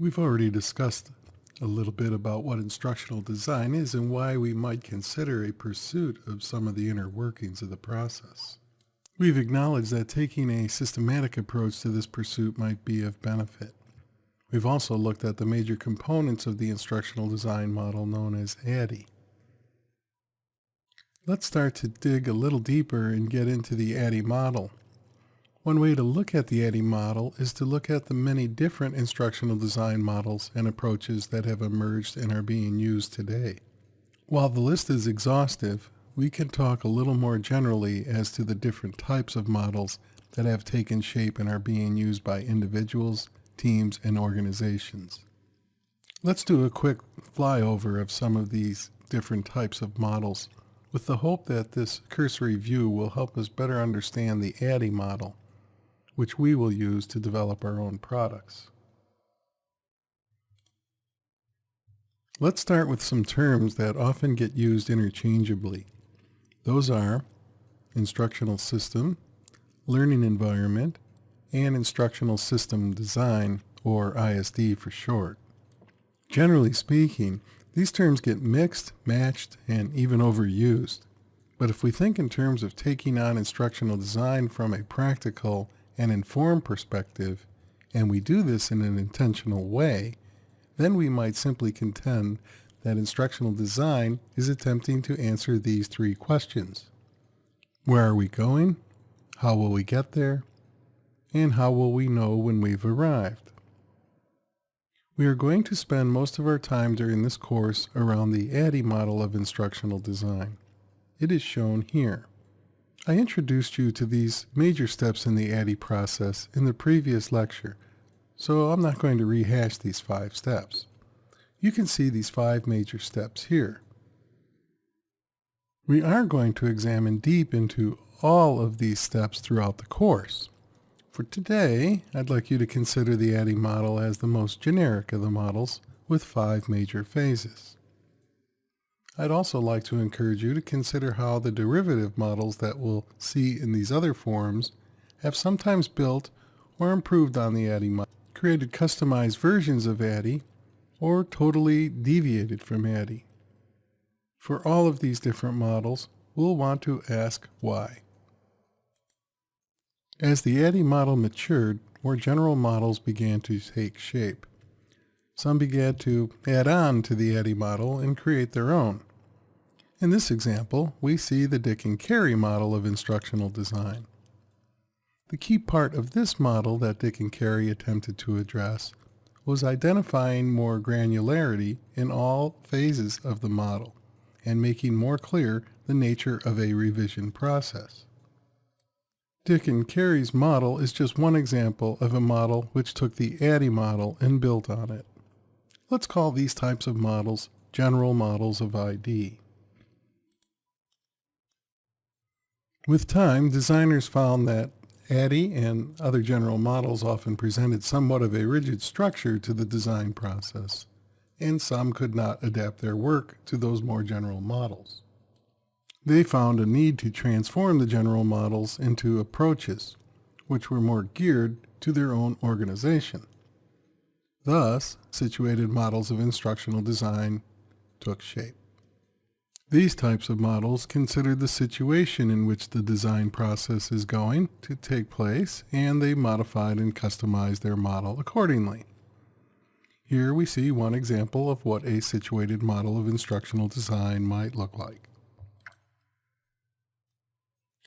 We've already discussed a little bit about what instructional design is and why we might consider a pursuit of some of the inner workings of the process. We've acknowledged that taking a systematic approach to this pursuit might be of benefit. We've also looked at the major components of the instructional design model known as ADDIE. Let's start to dig a little deeper and get into the ADDIE model. One way to look at the ADDIE model is to look at the many different instructional design models and approaches that have emerged and are being used today. While the list is exhaustive, we can talk a little more generally as to the different types of models that have taken shape and are being used by individuals, teams, and organizations. Let's do a quick flyover of some of these different types of models with the hope that this cursory view will help us better understand the ADDIE model which we will use to develop our own products. Let's start with some terms that often get used interchangeably. Those are instructional system, learning environment, and instructional system design, or ISD for short. Generally speaking, these terms get mixed, matched, and even overused. But if we think in terms of taking on instructional design from a practical and informed perspective, and we do this in an intentional way, then we might simply contend that instructional design is attempting to answer these three questions. Where are we going? How will we get there? And how will we know when we've arrived? We are going to spend most of our time during this course around the ADDIE model of instructional design. It is shown here. I introduced you to these major steps in the ADDIE process in the previous lecture, so I'm not going to rehash these five steps. You can see these five major steps here. We are going to examine deep into all of these steps throughout the course. For today, I'd like you to consider the ADDIE model as the most generic of the models with five major phases. I'd also like to encourage you to consider how the derivative models that we'll see in these other forums have sometimes built or improved on the ADDIE model, created customized versions of ADDIE, or totally deviated from ADDIE. For all of these different models, we'll want to ask why. As the ADDIE model matured, more general models began to take shape. Some began to add on to the ADDIE model and create their own. In this example, we see the Dick and Carey model of instructional design. The key part of this model that Dick and Carey attempted to address was identifying more granularity in all phases of the model and making more clear the nature of a revision process. Dick and Carey's model is just one example of a model which took the ADDIE model and built on it. Let's call these types of models general models of ID. With time, designers found that ADDIE and other general models often presented somewhat of a rigid structure to the design process, and some could not adapt their work to those more general models. They found a need to transform the general models into approaches, which were more geared to their own organization. Thus, situated models of instructional design took shape. These types of models consider the situation in which the design process is going to take place and they modified and customized their model accordingly. Here we see one example of what a situated model of instructional design might look like.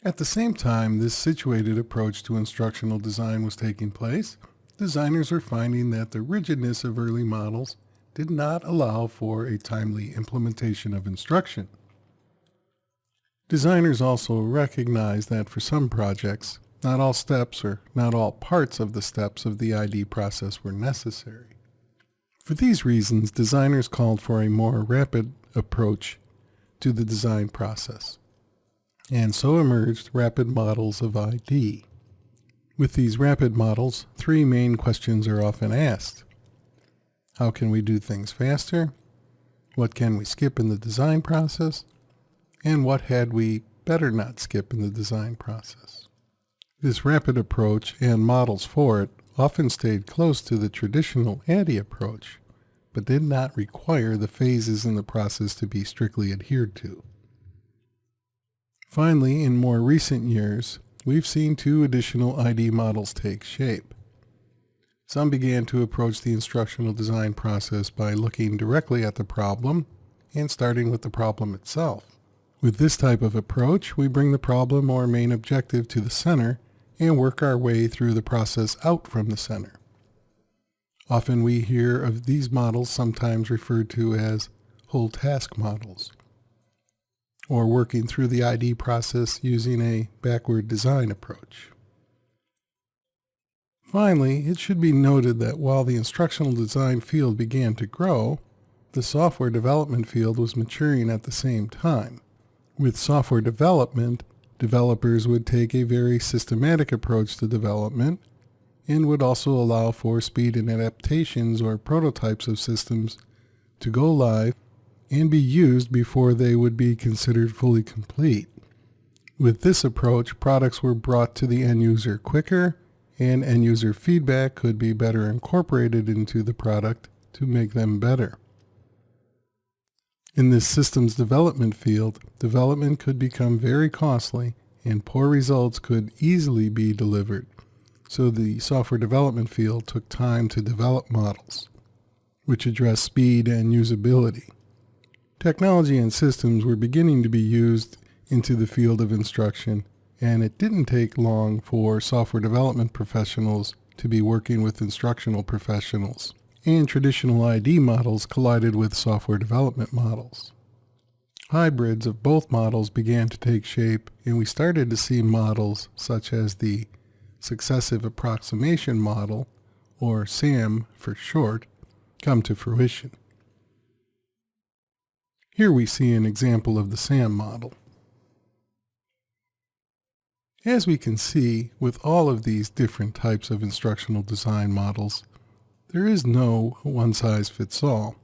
At the same time this situated approach to instructional design was taking place, designers were finding that the rigidness of early models did not allow for a timely implementation of instruction. Designers also recognize that for some projects, not all steps or not all parts of the steps of the ID process were necessary. For these reasons, designers called for a more rapid approach to the design process. And so emerged rapid models of ID. With these rapid models, three main questions are often asked. How can we do things faster? What can we skip in the design process? And what had we better not skip in the design process? This rapid approach and models for it often stayed close to the traditional ADDIE approach, but did not require the phases in the process to be strictly adhered to. Finally, in more recent years, we've seen two additional ID models take shape. Some began to approach the instructional design process by looking directly at the problem and starting with the problem itself. With this type of approach, we bring the problem or main objective to the center and work our way through the process out from the center. Often we hear of these models sometimes referred to as whole task models, or working through the ID process using a backward design approach. Finally, it should be noted that while the instructional design field began to grow, the software development field was maturing at the same time. With software development, developers would take a very systematic approach to development and would also allow for speed and adaptations or prototypes of systems to go live and be used before they would be considered fully complete. With this approach, products were brought to the end user quicker and end user feedback could be better incorporated into the product to make them better. In this systems development field, development could become very costly and poor results could easily be delivered. So the software development field took time to develop models, which address speed and usability. Technology and systems were beginning to be used into the field of instruction, and it didn't take long for software development professionals to be working with instructional professionals and traditional ID models collided with software development models. Hybrids of both models began to take shape, and we started to see models such as the Successive Approximation Model, or SAM for short, come to fruition. Here we see an example of the SAM model. As we can see, with all of these different types of instructional design models, there is no one-size-fits-all,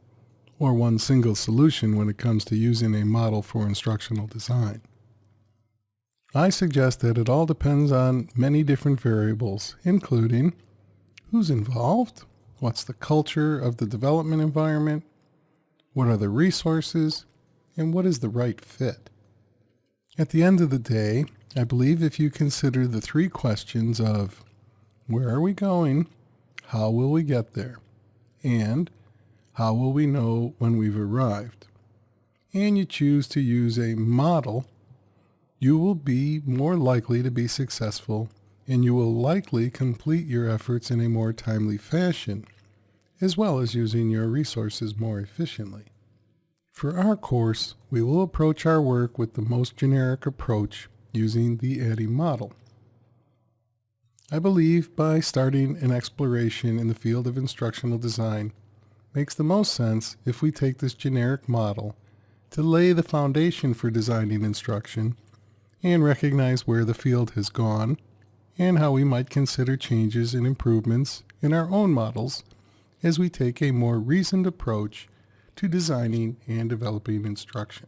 or one single solution when it comes to using a model for instructional design. I suggest that it all depends on many different variables, including who's involved, what's the culture of the development environment, what are the resources, and what is the right fit. At the end of the day, I believe if you consider the three questions of where are we going, how will we get there? And how will we know when we've arrived? And you choose to use a model, you will be more likely to be successful and you will likely complete your efforts in a more timely fashion, as well as using your resources more efficiently. For our course, we will approach our work with the most generic approach using the ADDIE model. I believe by starting an exploration in the field of instructional design makes the most sense if we take this generic model to lay the foundation for designing instruction and recognize where the field has gone and how we might consider changes and improvements in our own models as we take a more reasoned approach to designing and developing instruction.